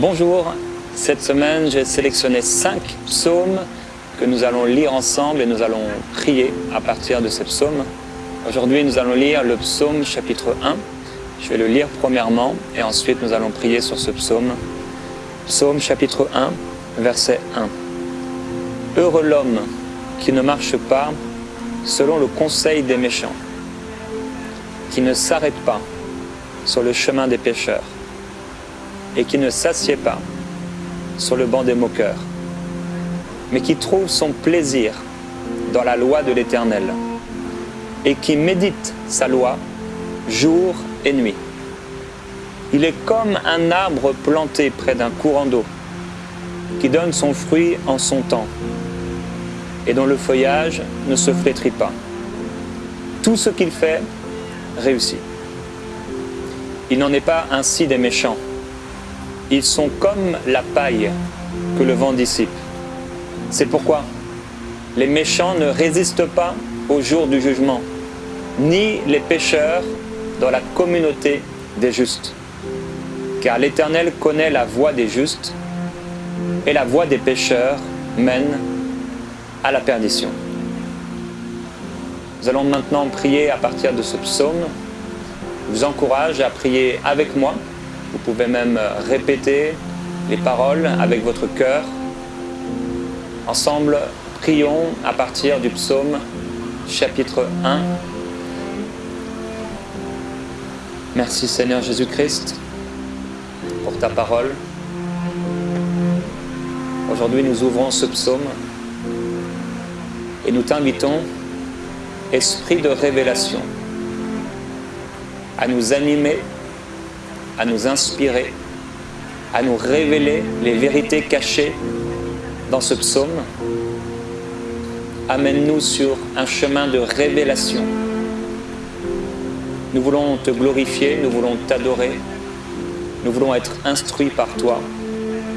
Bonjour, cette semaine j'ai sélectionné cinq psaumes que nous allons lire ensemble et nous allons prier à partir de ces psaumes. Aujourd'hui nous allons lire le psaume chapitre 1. Je vais le lire premièrement et ensuite nous allons prier sur ce psaume. Psaume chapitre 1, verset 1. Heureux l'homme qui ne marche pas selon le conseil des méchants, qui ne s'arrête pas sur le chemin des pécheurs, et qui ne s'assied pas sur le banc des moqueurs, mais qui trouve son plaisir dans la loi de l'Éternel, et qui médite sa loi jour et nuit. Il est comme un arbre planté près d'un courant d'eau, qui donne son fruit en son temps, et dont le feuillage ne se flétrit pas. Tout ce qu'il fait réussit. Il n'en est pas ainsi des méchants. Ils sont comme la paille que le vent dissipe. C'est pourquoi les méchants ne résistent pas au jour du jugement, ni les pécheurs dans la communauté des justes. Car l'Éternel connaît la voie des justes, et la voie des pécheurs mène à la perdition. Nous allons maintenant prier à partir de ce psaume. Je vous encourage à prier avec moi. Vous pouvez même répéter les paroles avec votre cœur. Ensemble, prions à partir du psaume chapitre 1. Merci Seigneur Jésus-Christ pour ta parole. Aujourd'hui, nous ouvrons ce psaume et nous t'invitons, Esprit de révélation, à nous animer, à nous inspirer, à nous révéler les vérités cachées dans ce psaume. Amène-nous sur un chemin de révélation. Nous voulons te glorifier, nous voulons t'adorer, nous voulons être instruits par toi,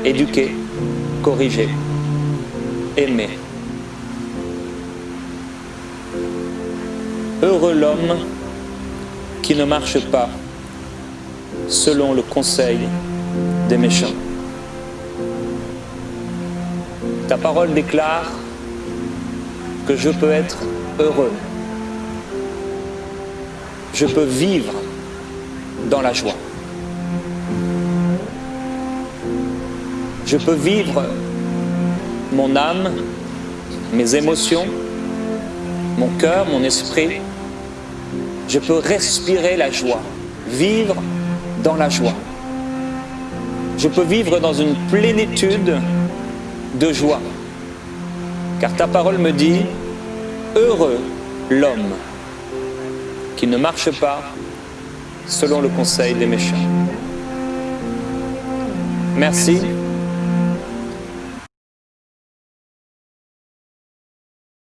éduqués, corrigés, aimés. Heureux l'homme qui ne marche pas selon le conseil des méchants. Ta parole déclare que je peux être heureux. Je peux vivre dans la joie. Je peux vivre mon âme, mes émotions, mon cœur, mon esprit. Je peux respirer la joie, vivre dans la joie. Je peux vivre dans une plénitude de joie. Car ta parole me dit, heureux l'homme qui ne marche pas selon le conseil des méchants. Merci